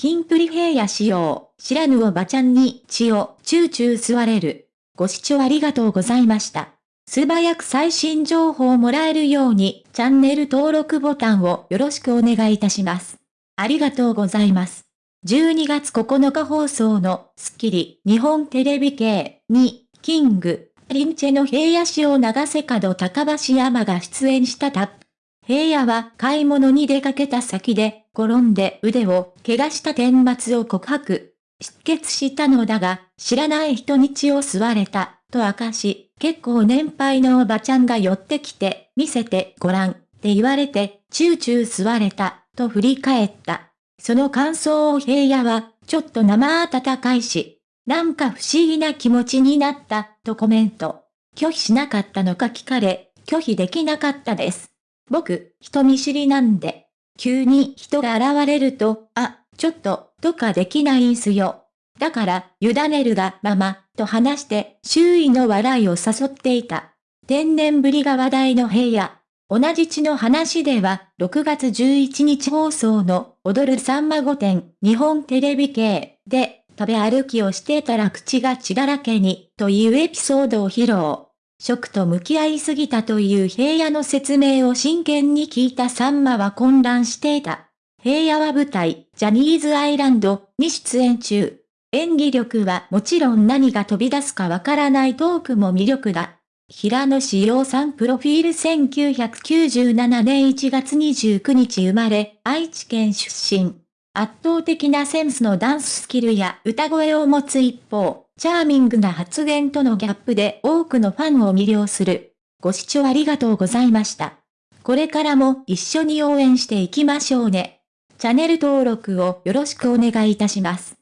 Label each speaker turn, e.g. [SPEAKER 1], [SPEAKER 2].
[SPEAKER 1] キンプリ平野仕様、知らぬおばちゃんに血をチューチュー吸われる。ご視聴ありがとうございました。素早く最新情報をもらえるように、チャンネル登録ボタンをよろしくお願いいたします。ありがとうございます。12月9日放送のスッキリ日本テレビ系に、キング、リンチェの平野市を長瀬角高橋山が出演したタップ。平野は買い物に出かけた先で、転んで腕を怪我した顛末を告白。出血したのだが、知らない人に血を吸われた、と明かし、結構年配のおばちゃんが寄ってきて、見せてごらん、って言われて、チューチュー吸われた、と振り返った。その感想を平野は、ちょっと生温かいし、なんか不思議な気持ちになった、とコメント。拒否しなかったのか聞かれ、拒否できなかったです。僕、人見知りなんで、急に人が現れると、あ、ちょっと、とかできないんすよ。だから、委ねるがまま、と話して、周囲の笑いを誘っていた。天然ぶりが話題の平野。同じ地の話では、6月11日放送の踊るさんま御殿日本テレビ系で食べ歩きをしてたら口が血だらけにというエピソードを披露。食と向き合いすぎたという平野の説明を真剣に聞いたさんまは混乱していた。平野は舞台、ジャニーズアイランドに出演中。演技力はもちろん何が飛び出すかわからないトークも魅力だ。平野志陽さんプロフィール1997年1月29日生まれ、愛知県出身。圧倒的なセンスのダンススキルや歌声を持つ一方、チャーミングな発言とのギャップで多くのファンを魅了する。ご視聴ありがとうございました。これからも一緒に応援していきましょうね。チャンネル登録をよろしくお願いいたします。